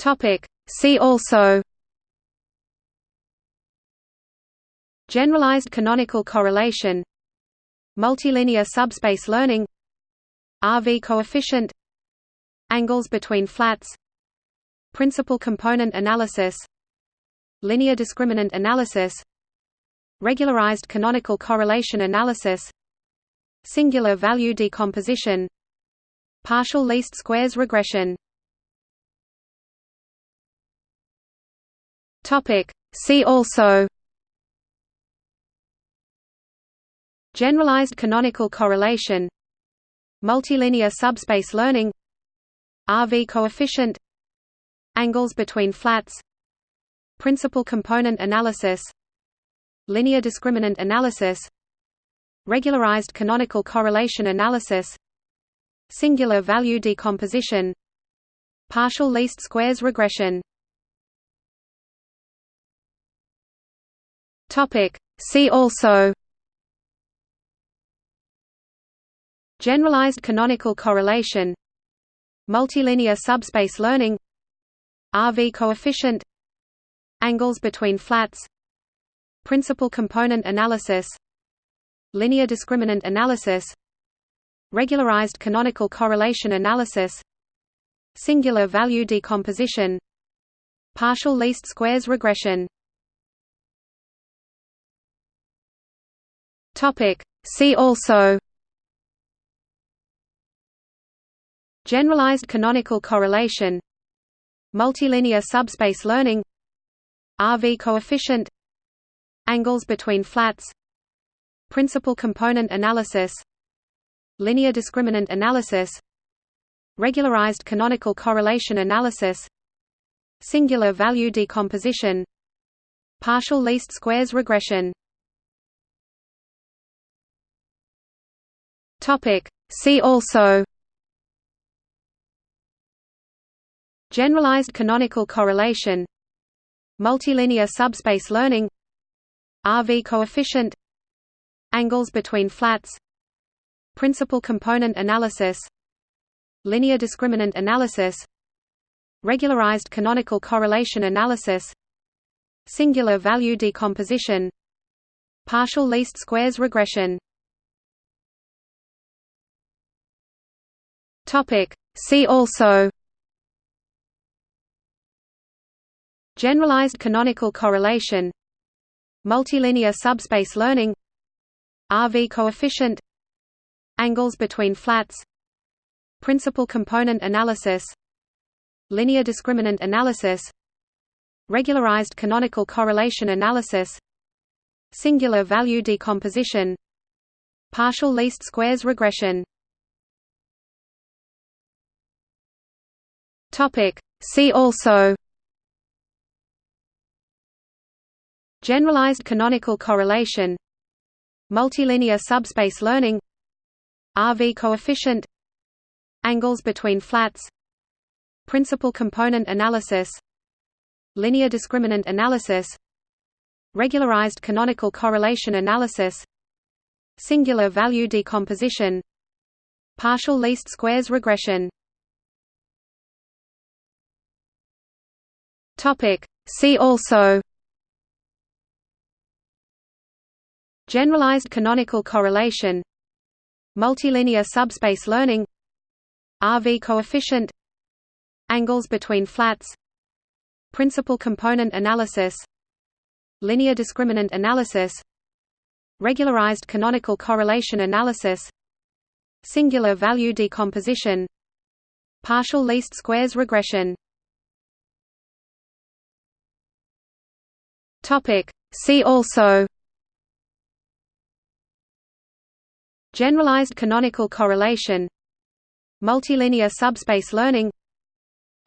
Topic. See also. Generalized canonical correlation. Multilinear subspace learning. RV coefficient. Angles between flats. Principal component analysis. Linear discriminant analysis. Regularized canonical correlation analysis. Singular value decomposition. Partial least squares regression Topic. See also Generalized canonical correlation Multilinear subspace learning RV coefficient Angles between flats Principal component analysis Linear discriminant analysis Regularized canonical correlation analysis Singular value decomposition Partial least squares regression See also Generalized canonical correlation Multilinear subspace learning RV coefficient Angles between flats Principal component analysis Linear discriminant analysis Regularized canonical correlation analysis Singular value decomposition Partial least squares regression See also Generalized canonical correlation Multilinear subspace learning RV coefficient Angles between flats Principal component analysis Linear discriminant analysis Regularized canonical correlation analysis Singular value decomposition Partial least squares regression See also Generalized canonical correlation Multilinear subspace learning RV coefficient Angles between flats Principal component analysis Linear discriminant analysis Regularized canonical correlation analysis Singular value decomposition Partial least squares regression See also. Generalized canonical correlation. Multilinear subspace learning. RV coefficient. Angles between flats. Principal component analysis. Linear discriminant analysis. Regularized canonical correlation analysis. Singular value decomposition. Partial least squares regression See also. Generalized canonical correlation. Multilinear subspace learning. RV coefficient. Angles between flats. Principal component analysis. Linear discriminant analysis. Regularized canonical correlation analysis. Singular value decomposition. Partial least squares regression See also Generalized canonical correlation Multilinear subspace learning RV coefficient Angles between flats Principal component analysis Linear discriminant analysis Regularized canonical correlation analysis Singular value decomposition Partial least squares regression See also. Generalized canonical correlation. Multilinear subspace learning.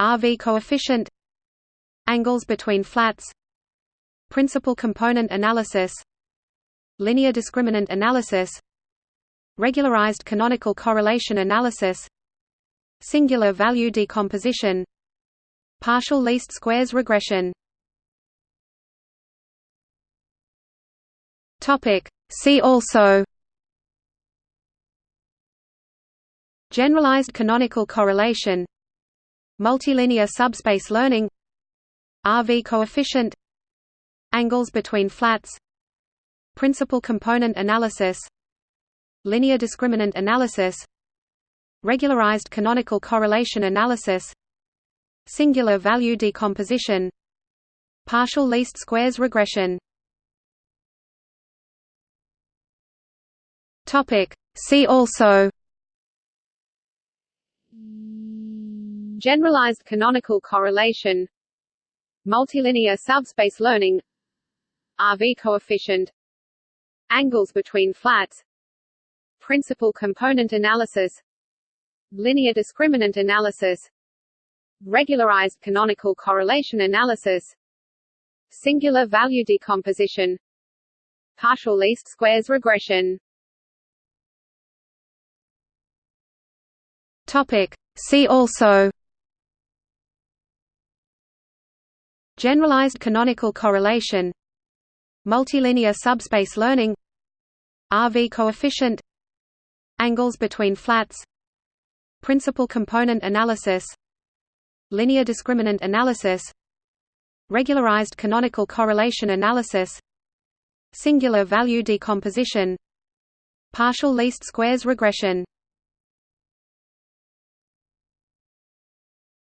RV coefficient. Angles between flats. Principal component analysis. Linear discriminant analysis. Regularized canonical correlation analysis. Singular value decomposition. Partial least squares regression See also Generalized canonical correlation multilinear subspace learning RV coefficient angles between flats principal component analysis linear discriminant analysis regularized canonical correlation analysis singular value decomposition partial least squares regression topic. See also. Generalized canonical correlation. Multilinear subspace learning. RV coefficient. Angles between flats. Principal component analysis. Linear discriminant analysis. Regularized canonical correlation analysis. Singular value decomposition. Partial least squares regression topic see also generalized canonical correlation multilinear subspace learning RV coefficient angles between flats principal component analysis linear discriminant analysis regularized canonical correlation analysis singular value decomposition partial least squares regression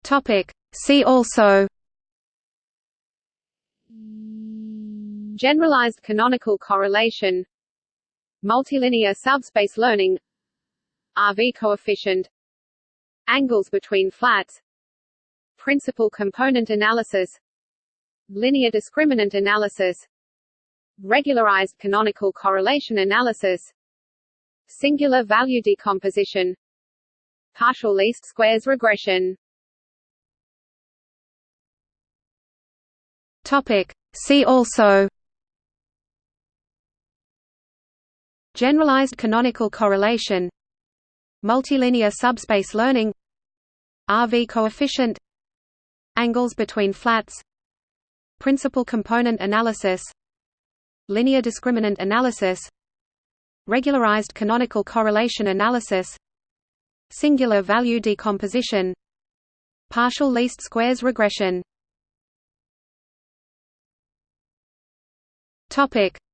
topic. See also. Generalized canonical correlation. Multilinear subspace learning. RV coefficient. Angles between flats. Principal component analysis. Linear discriminant analysis. Regularized canonical correlation analysis. Singular value decomposition. Partial least squares regression topic see also Generalized canonical correlation Multilinear subspace learning RV coefficient Angles between flats Principal component analysis Linear discriminant analysis Regularized canonical correlation analysis Singular value decomposition Partial least squares regression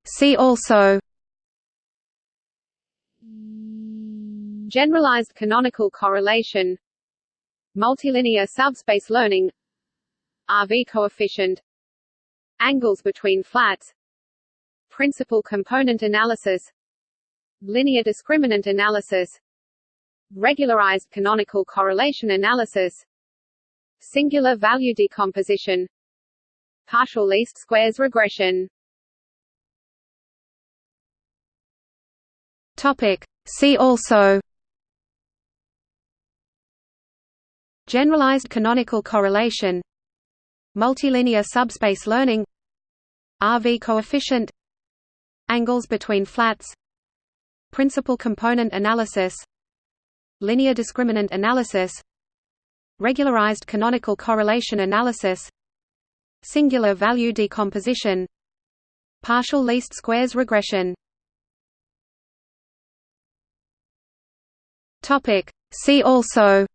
See also. Generalized canonical correlation. Multilinear subspace learning. RV coefficient. Angles between flats. Principal component analysis. Linear discriminant analysis. Regularized canonical correlation analysis. Singular value decomposition. Partial least squares regression Topic. See also. Generalized canonical correlation. Multilinear subspace learning. RV coefficient. Angles between flats. Principal component analysis. Linear discriminant analysis. Regularized canonical correlation analysis. Singular value decomposition. Partial least squares regression See also.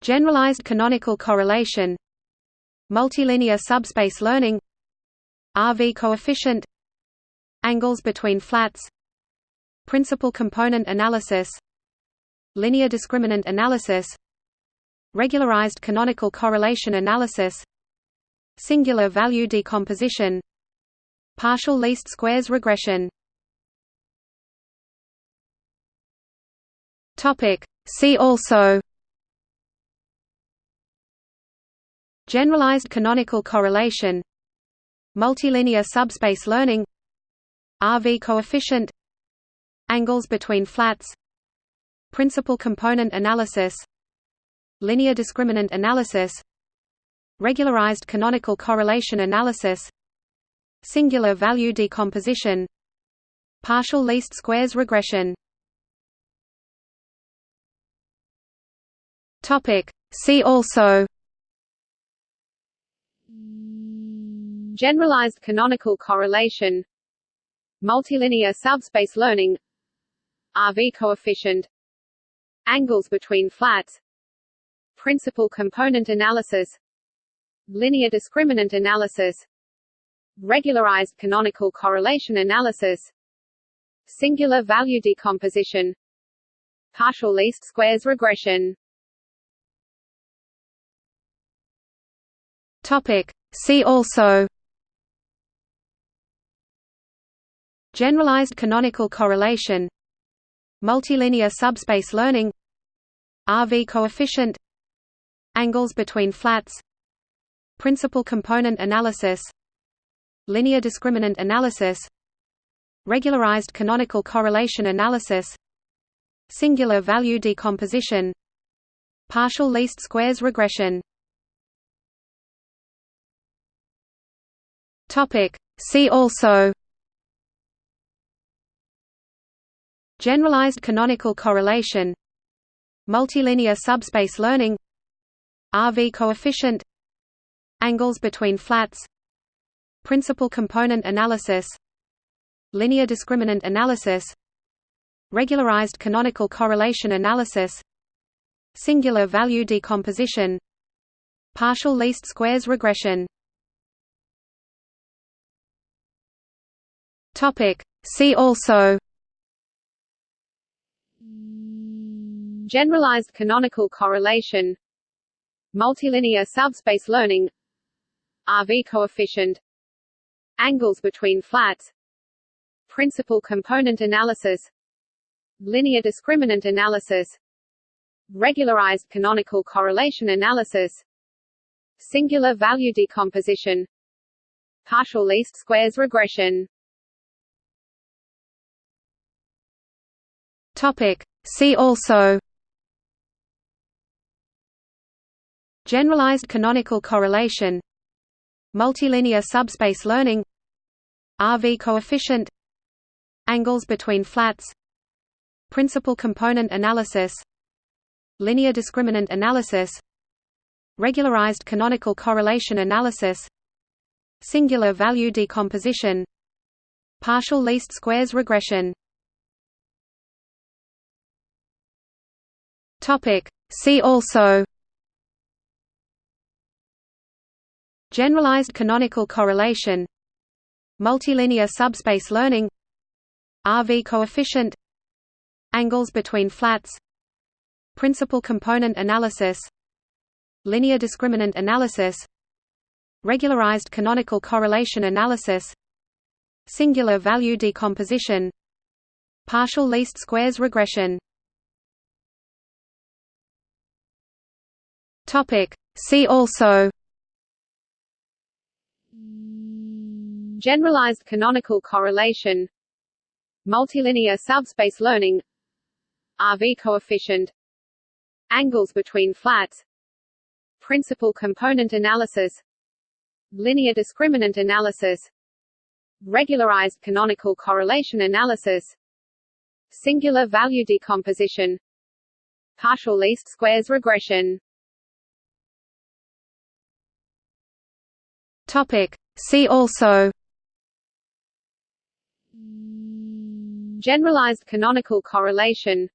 Generalized canonical correlation. Multilinear subspace learning. RV coefficient. Angles between flats. Principal component analysis. Linear discriminant analysis. Regularized canonical correlation analysis. Singular value decomposition. Partial least squares regression See also. Generalized canonical correlation. Multilinear subspace learning. RV coefficient. Angles between flats. Principal component analysis. Linear discriminant analysis. Regularized canonical correlation analysis. Singular value decomposition. Partial least squares regression See also. Generalized canonical correlation. Multilinear subspace learning. RV coefficient. Angles between flats. Principal component analysis. Linear discriminant analysis. Regularized canonical correlation analysis. Singular value decomposition. Partial least squares regression Topic. See also Generalized canonical correlation Multilinear subspace learning RV coefficient Angles between flats Principal component analysis Linear discriminant analysis Regularized canonical correlation analysis Singular value decomposition Partial least squares regression Topic. See also Generalized canonical correlation Multilinear subspace learning RV coefficient Angles between flats Principal component analysis Linear discriminant analysis Regularized canonical correlation analysis Singular value decomposition Partial least squares regression Topic. See also. Generalized canonical correlation. Multilinear subspace learning. RV coefficient. Angles between flats. Principal component analysis. Linear discriminant analysis. Regularized canonical correlation analysis. Singular value decomposition. Partial least squares regression Topic. See also Generalized canonical correlation Multilinear subspace learning RV coefficient Angles between flats Principal component analysis Linear discriminant analysis Regularized canonical correlation analysis Singular value decomposition Partial least squares regression Topic. See also. Generalized canonical correlation. Multilinear subspace learning. RV coefficient. Angles between flats. Principal component analysis. Linear discriminant analysis. Regularized canonical correlation analysis. Singular value decomposition. Partial least squares regression Topic. See also. Generalized canonical correlation. Multilinear subspace learning. RV coefficient. Angles between flats. Principal component analysis. Linear discriminant analysis. Regularized canonical correlation analysis. Singular value decomposition. Partial least squares regression Topic. See also. Generalized canonical correlation.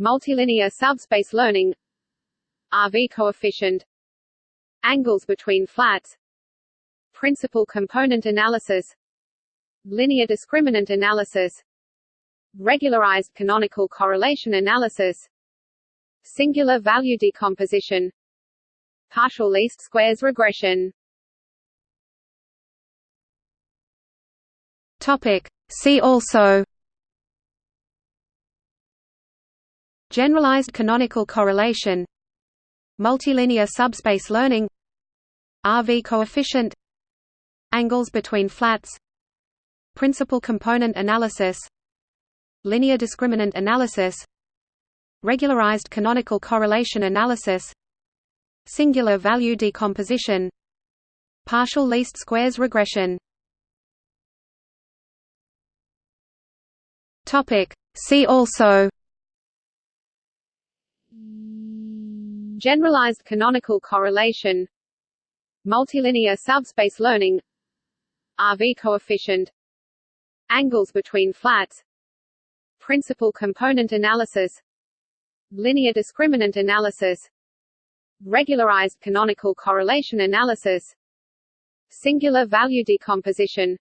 Multilinear subspace learning. RV coefficient. Angles between flats. Principal component analysis. Linear discriminant analysis. Regularized canonical correlation analysis. Singular value decomposition. Partial least squares regression Topic. See also Generalized canonical correlation Multilinear subspace learning RV coefficient Angles between flats Principal component analysis Linear discriminant analysis Regularized canonical correlation analysis Singular value decomposition Partial least squares regression Topic. See also Generalized canonical correlation. Multilinear subspace learning. RV coefficient. Angles between flats. Principal component analysis. Linear discriminant analysis. Regularized canonical correlation analysis. Singular value decomposition.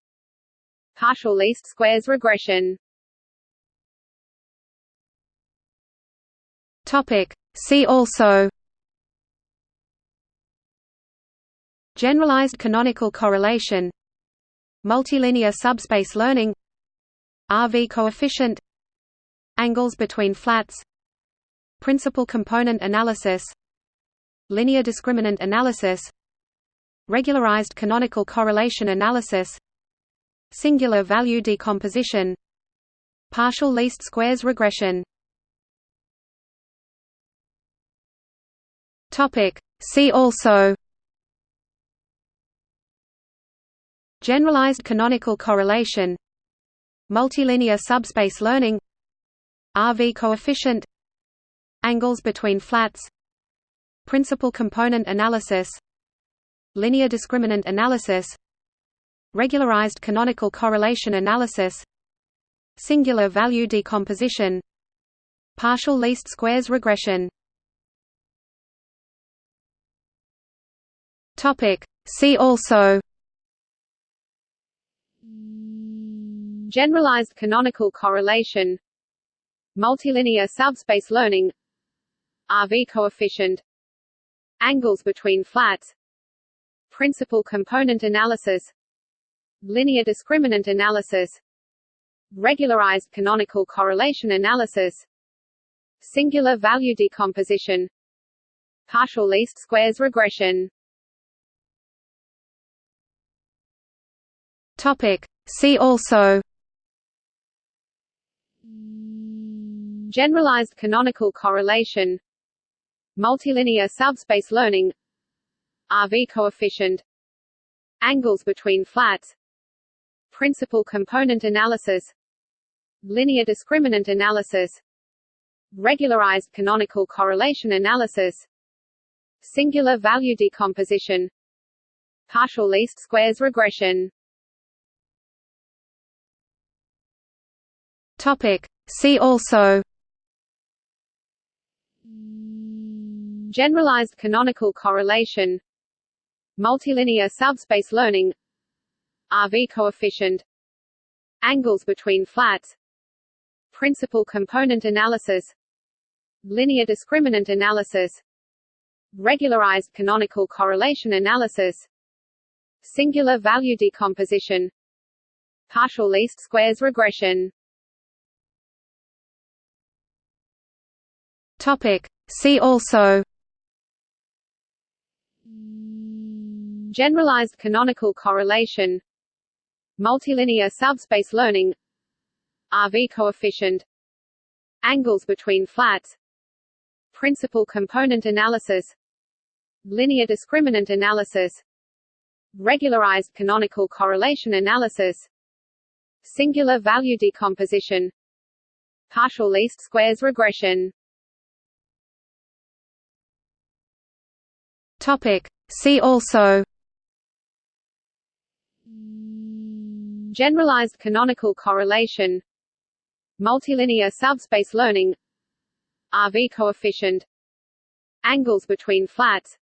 Partial least squares regression Topic. See also Generalized canonical correlation Multilinear subspace learning RV coefficient Angles between flats Principal component analysis Linear discriminant analysis Regularized canonical correlation analysis Singular value decomposition Partial least squares regression Topic. See also Generalized canonical correlation Multilinear subspace learning RV coefficient Angles between flats Principal component analysis Linear discriminant analysis Regularized canonical correlation analysis Singular value decomposition Partial least squares regression See also. Generalized canonical correlation. Multilinear subspace learning. RV coefficient. Angles between flats. Principal component analysis. Linear discriminant analysis. Regularized canonical correlation analysis. Singular value decomposition. Partial least squares regression Topic. See also. Generalized canonical correlation. Multilinear subspace learning. RV coefficient. Angles between flats. Principal component analysis. Linear discriminant analysis. Regularized canonical correlation analysis. Singular value decomposition. Partial least squares regression Topic. See also. Generalized canonical correlation. Multilinear subspace learning. RV coefficient. Angles between flats. Principal component analysis. Linear discriminant analysis. Regularized canonical correlation analysis. Singular value decomposition. Partial least squares regression Topic. See also. Generalized canonical correlation. Multilinear subspace learning. RV coefficient. Angles between flats. Principal component analysis. Linear discriminant analysis. Regularized canonical correlation analysis. Singular value decomposition. Partial least squares regression Topic. See also. Generalized canonical correlation. Multilinear subspace learning. RV coefficient. Angles between flats.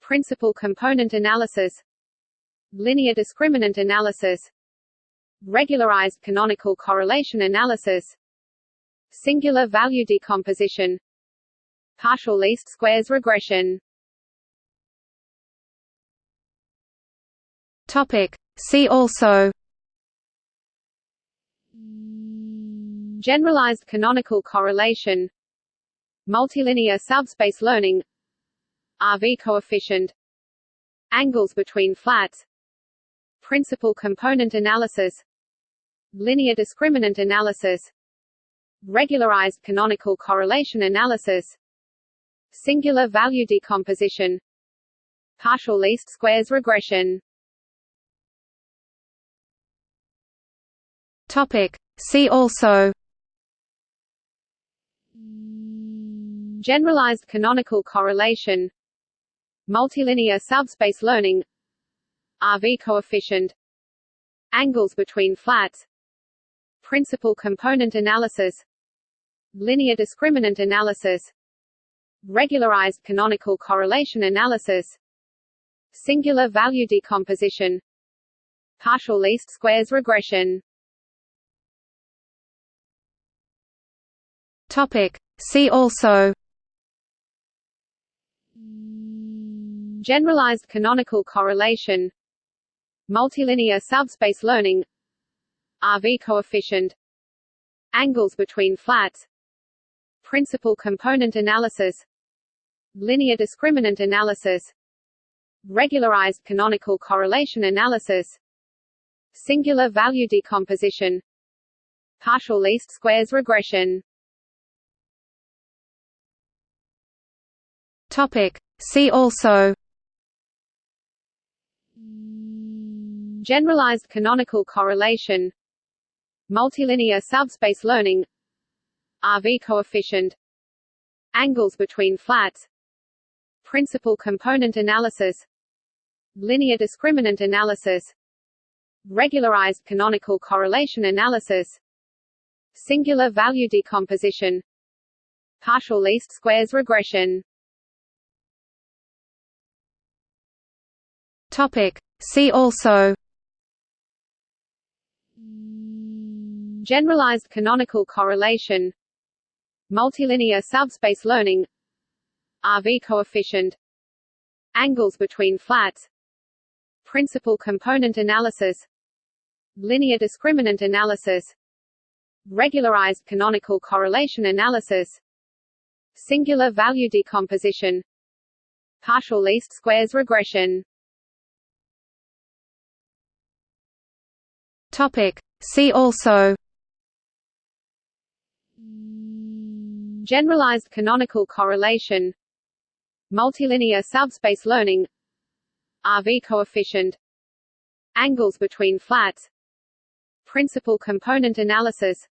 Principal component analysis. Linear discriminant analysis. Regularized canonical correlation analysis. Singular value decomposition. Partial least squares regression Topic. See also. Generalized canonical correlation. Multilinear subspace learning. RV coefficient. Angles between flats. Principal component analysis. Linear discriminant analysis. Regularized canonical correlation analysis. Singular value decomposition. Partial least squares regression Topic. See also. Generalized canonical correlation. Multilinear subspace learning. RV coefficient. Angles between flats. Principal component analysis. Linear discriminant analysis. Regularized canonical correlation analysis. Singular value decomposition. Partial least squares regression Topic. See also. Generalized canonical correlation. Multilinear subspace learning. RV coefficient. Angles between flats. Principal component analysis. Linear discriminant analysis. Regularized canonical correlation analysis. Singular value decomposition. Partial least squares regression Topic. See also. Generalized canonical correlation. Multilinear subspace learning. RV coefficient. Angles between flats. Principal component analysis. Linear discriminant analysis. Regularized canonical correlation analysis. Singular value decomposition. Partial least squares regression Topic. See also. Generalized canonical correlation. Multilinear subspace learning. RV coefficient. Angles between flats. Principal component analysis. Linear discriminant analysis. Regularized canonical correlation analysis. Singular value decomposition. Partial least squares regression Topic. See also Generalized canonical correlation. Multilinear subspace learning. RV coefficient. Angles between flats. Principal component analysis.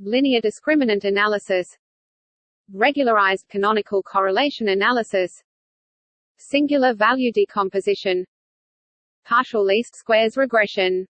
Linear discriminant analysis. Regularized canonical correlation analysis. Singular value decomposition. Partial least squares regression